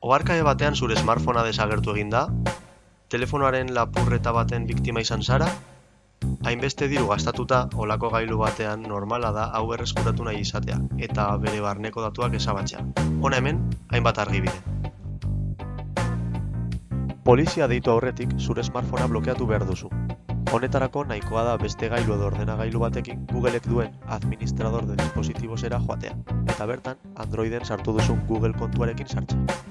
Oharkabe batean zure smartphonea desagertu egin da? Telefonoaren lapurreta baten biktima izan zara? Hainbeste diru gastatuta, olako gailu batean normala da hau berreskuratu nahi izatea, eta bere barneko datuak ezabatzea. Hona hemen, hainbat argibide. Polizia deitu aurretik zure smartphonea blokeatu behar duzu. Honetarako nahikoa da beste gailu edo ordenagailu batekin Googleek duen administrador de dispositibosera joatea, eta bertan Androiden sartu duzun Google kontuarekin sartzea.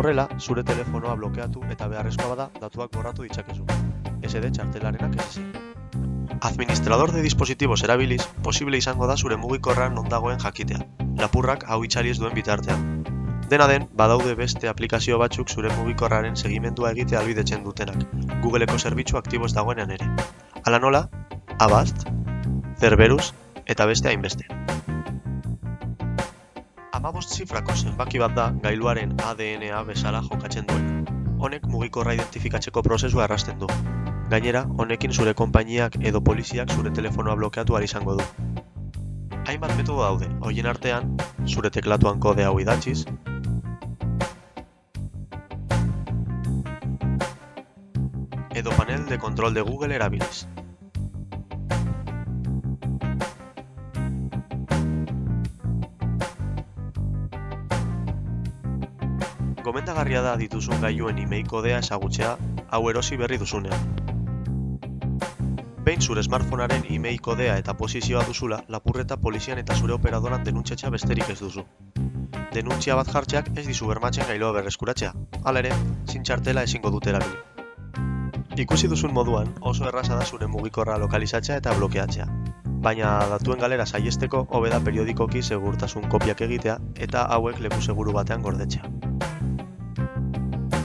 Horrela, zure telefonoa blokeatu eta beharrezkoa bada datuak borratu ditzakezu. SD txartelarenak ez ezik. Administrador de dispositivos erabiliz, posible izango da zure mugikorra non dagoen jakitea. Lapurrak hau itxali ez duen bitartean. Dena den, badaude beste aplikazio batzuk zure mugikorraren segimendua egite albidetzen dutenak, Googleeko zerbitzu aktibo ez dagoenean ere. Hala nola, Avast, Cerberus eta beste hainbeste. Amabost zifrako zenbaki bat da gailuaren ADNA bezala jokatzen duen. Honek mugikorra identifikatzeko prozesua errasten du. Gainera, honekin zure konpainiak edo poliziak zure telefonoa blokeatu izango du. Hainbat metodo daude, hoien artean, zure teklatuan kode hau idatziz, edo panel de control de Google erabiliz. Gomendagarria da dituzun gailuen email kodea ezagutzea hau erosi berri duzunean. Behin zure smartphonearen email kodea eta posizioa duzula, lapurreta polizian eta zure operadoran denuntziatxa besterik ez duzu. Denuntzia bat jartzeak ez dizu bermatzen gailua berreskuratzea. Hala ere, zintxartela ezingo dute erabili. Ikusi duzun moduan, oso erraza da zure mugikorra lokalizatzea eta blokeatzea. Baina datuen galera saihesteko hobe da periodikoki segurtasun kopiak egitea eta hauek leku seguru batean gordetzea.